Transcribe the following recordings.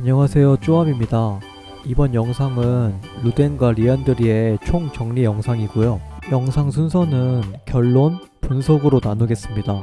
안녕하세요 쪼암입니다. 이번 영상은 루덴과 리안드리의 총 정리 영상이고요. 영상 순서는 결론, 분석으로 나누겠습니다.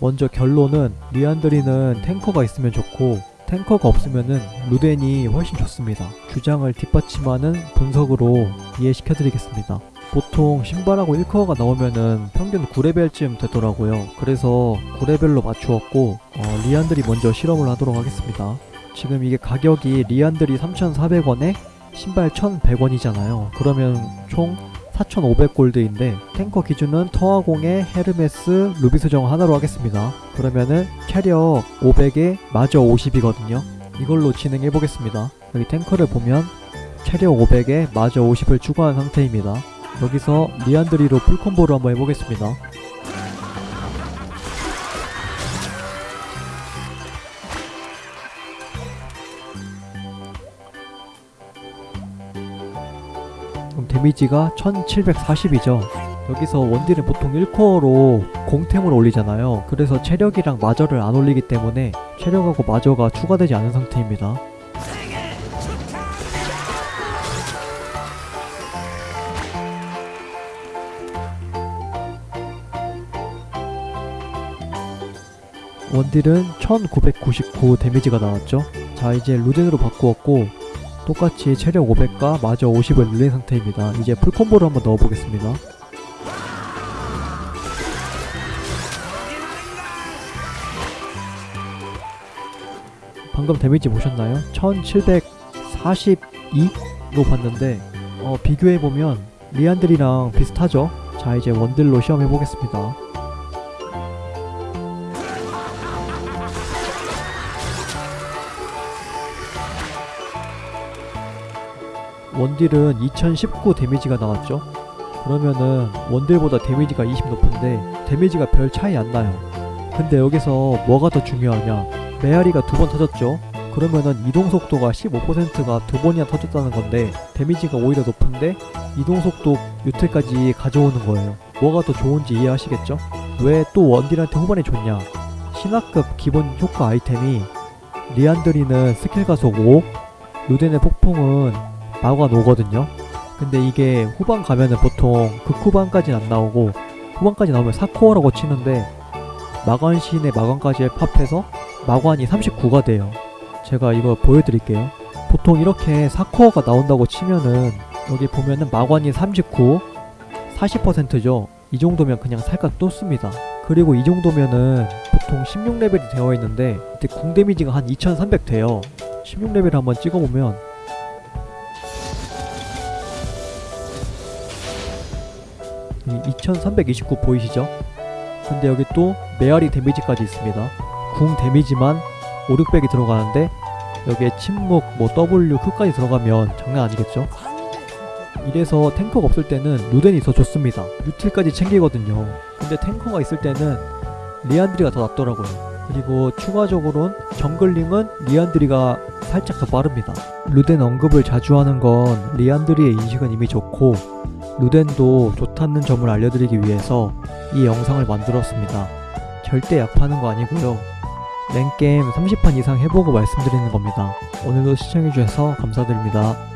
먼저 결론은 리안드리는 탱커가 있으면 좋고 탱커가 없으면은 루덴이 훨씬 좋습니다. 주장을 뒷받침하는 분석으로 이해시켜드리겠습니다 보통 신발하고 1커어가 나오면은 평균 9레벨쯤 되더라고요. 그래서 9레벨로 맞추었고 어, 리안들이 먼저 실험을 하도록 하겠습니다. 지금 이게 가격이 리안드리 3,400원에 신발 1,100원이잖아요. 그러면 총 4,500골드인데 탱커 기준은 터아공의 헤르메스 루비 수정 하나로 하겠습니다. 그러면은 체력 500에 마저 50이거든요. 이걸로 진행해 보겠습니다. 여기 탱커를 보면 체력 500에 마저 50을 추가한 상태입니다. 여기서 리안드리로 풀콤보를 한번 해보겠습니다. 그럼 데미지가 1740이죠. 여기서 원딜은 보통 1코어로 공템을 올리잖아요. 그래서 체력이랑 마저를 안 올리기 때문에 체력하고 마저가 추가되지 않은 상태입니다. 원딜은 1999 데미지가 나왔죠 자 이제 루덴으로 바꾸었고 똑같이 체력 500과 마저 50을 늘린 상태입니다 이제 풀콤보를 한번 넣어보겠습니다 방금 데미지 보셨나요? 1742로 봤는데 어, 비교해보면 리안들이랑 비슷하죠? 자 이제 원딜로 시험해보겠습니다 원딜은 2019 데미지가 나왔죠. 그러면은 원딜보다 데미지가 20 높은데 데미지가 별 차이 안 나요. 근데 여기서 뭐가 더 중요하냐? 메아리가 두 번 터졌죠. 그러면은 이동 속도가 15%가 두 번이나 터졌다는 건데 데미지가 오히려 높은데 이동 속도 유틸까지 가져오는 거예요. 뭐가 더 좋은지 이해하시겠죠? 왜 또 원딜한테 후반에 줬냐? 신화급 기본 효과 아이템이 리안드리는 스킬 가속 5 루덴의 폭풍은 마관 오거든요. 근데 이게 후반 가면은 보통 극후반까지는 안 나오고 후반까지 나오면 4코어라고 치는데 마관신의 마관까지 합해서 마관이 39가 돼요. 제가 이거 보여드릴게요. 보통 이렇게 4코어가 나온다고 치면은 여기 보면은 마관이 39 40%죠. 이 정도면 그냥 살짝 떴습니다. 그리고 이 정도면은 보통 16레벨이 되어 있는데 이때 궁 데미지가 한 2300 돼요. 16레벨 한번 찍어보면 2329 보이시죠? 근데 여기 또 메아리 데미지까지 있습니다. 궁 데미지만 5, 600이 들어가는데 여기에 침묵, 뭐 W, Q까지 들어가면 장난 아니겠죠? 이래서 탱커가 없을 때는 루덴이 더 좋습니다. 유틸까지 챙기거든요. 근데 탱커가 있을 때는 리안드리가 더 낫더라고요. 그리고 추가적으로는 정글링은 리안드리가 살짝 더 빠릅니다. 루덴 언급을 자주 하는 건 리안드리의 인식은 이미 좋고 루덴도 좋다는 점을 알려드리기 위해서 이 영상을 만들었습니다. 절대 약 파는 거 아니고요. 랭게임 30판 이상 해보고 말씀드리는 겁니다. 오늘도 시청해주셔서 감사드립니다.